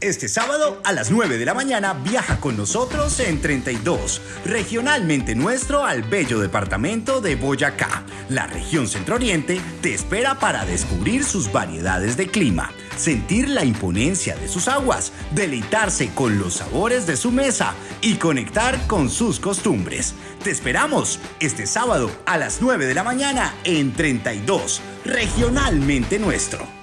Este sábado a las 9 de la mañana viaja con nosotros en 32, regionalmente nuestro al bello departamento de Boyacá. La región centro-oriente te espera para descubrir sus variedades de clima, sentir la imponencia de sus aguas, deleitarse con los sabores de su mesa y conectar con sus costumbres. Te esperamos este sábado a las 9 de la mañana en 32, regionalmente nuestro.